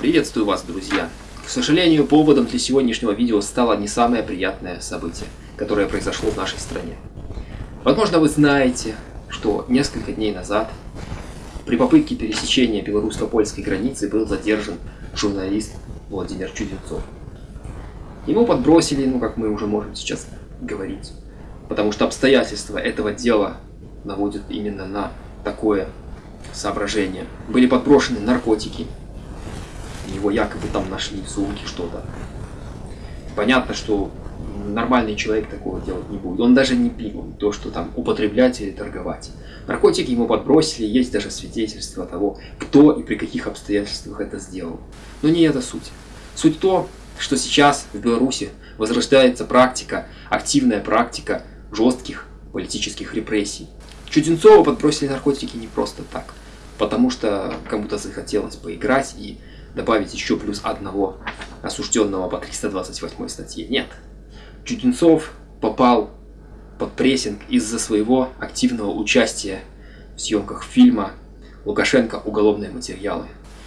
Приветствую вас, друзья! К сожалению, поводом для сегодняшнего видео стало не самое приятное событие, которое произошло в нашей стране. Возможно, вы знаете, что несколько дней назад при попытке пересечения белорусско-польской границы был задержан журналист Владимир Чуденцов. Ему подбросили, ну как мы уже можем сейчас говорить, потому что обстоятельства этого дела наводят именно на такое соображение. Были подброшены наркотики, его якобы там нашли в сумке что-то. Понятно, что нормальный человек такого делать не будет. Он даже не пил то, что там употреблять или торговать. Наркотики ему подбросили, есть даже свидетельство того, кто и при каких обстоятельствах это сделал. Но не это суть. Суть то, что сейчас в Беларуси возрождается практика, активная практика жестких политических репрессий. Чуденцова подбросили наркотики не просто так, потому что кому-то захотелось поиграть и добавить еще плюс одного осужденного по 328 статье. Нет. Чуденцов попал под прессинг из-за своего активного участия в съемках фильма «Лукашенко. Уголовные материалы».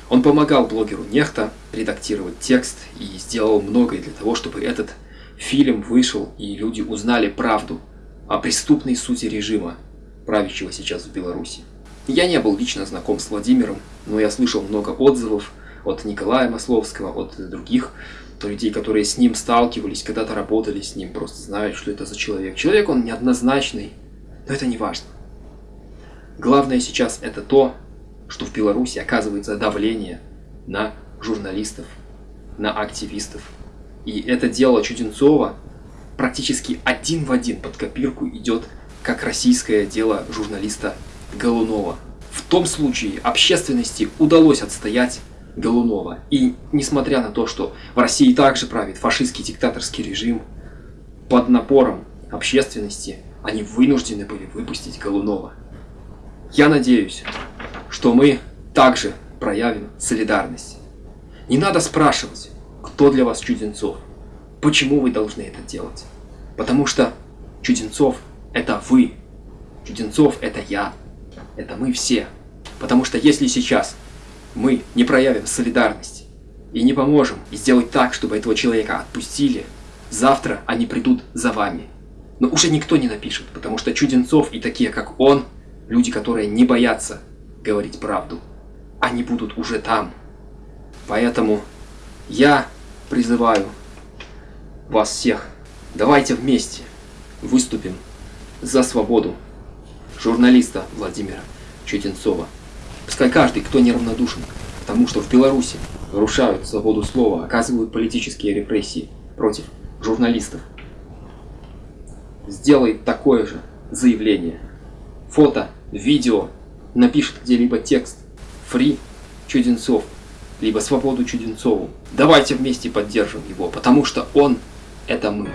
Он помогал блогеру Нехта редактировать текст и сделал многое для того, чтобы этот фильм вышел и люди узнали правду о преступной сути режима, правящего сейчас в Беларуси. Я не был лично знаком с Владимиром, но я слышал много отзывов от Николая Масловского, от других людей, которые с ним сталкивались, когда-то работали с ним, просто знают, что это за человек. Человек он неоднозначный, но это не важно. Главное сейчас это то, что в Беларуси оказывается давление на журналистов, на активистов. И это дело Чуденцова практически один в один под копирку идет как российское дело журналиста Голунова. В том случае общественности удалось отстоять Голунова. И несмотря на то, что в России также правит фашистский диктаторский режим, под напором общественности они вынуждены были выпустить Голунова. Я надеюсь, что мы также проявим солидарность. Не надо спрашивать, кто для вас Чуденцов, почему вы должны это делать. Потому что Чуденцов – это вы, Чуденцов – это я, это мы все. Потому что если сейчас мы не проявим солидарность и не поможем сделать так, чтобы этого человека отпустили, завтра они придут за вами. Но уже никто не напишет, потому что Чуденцов и такие, как он, люди, которые не боятся говорить правду, они будут уже там. Поэтому я призываю вас всех, давайте вместе выступим за свободу журналиста Владимира Чуденцова. Пускай каждый, кто неравнодушен к тому, что в Беларуси нарушают свободу слова, оказывают политические репрессии против журналистов, сделает такое же заявление. Фото, видео, напишет где-либо текст «Фри Чуденцов», либо «Свободу Чуденцову». Давайте вместе поддержим его, потому что он – это мы.